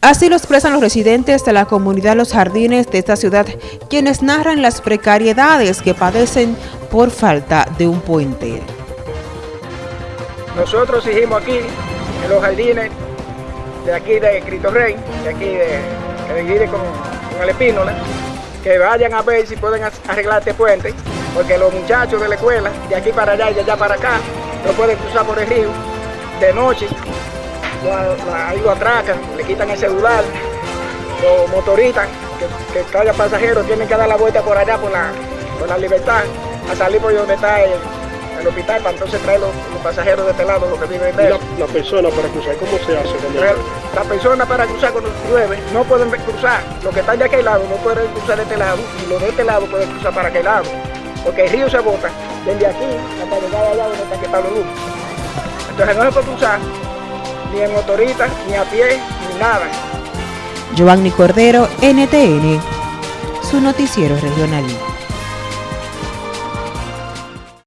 Así lo expresan los residentes de la comunidad Los Jardines de esta ciudad, quienes narran las precariedades que padecen por falta de un puente. Nosotros hicimos aquí, en Los Jardines, de aquí de Cristo Rey, de aquí de, que con, con el Espínola, que vayan a ver si pueden arreglar este puente, porque los muchachos de la escuela, de aquí para allá y de allá para acá, no pueden cruzar por el río de noche, ahí lo atracan, le quitan el celular, los motoristas, que, cada pasajero tienen que dar la vuelta por allá, por la, por la libertad, a salir por donde está el, hospital para entonces traer los, pasajeros de este lado, los que viven de la, la, persona para cruzar, ¿cómo se hace? La persona para cruzar cuando llueve no pueden cruzar, los que están de aquel lado no pueden cruzar de este lado y los de este lado pueden cruzar para aquel lado, porque el río se bota desde aquí hasta llegar allá donde está que está Luz. Entonces no se puede cruzar ni en motorita, ni a pie, ni nada. Giovanni Cordero, NTN, su noticiero regional.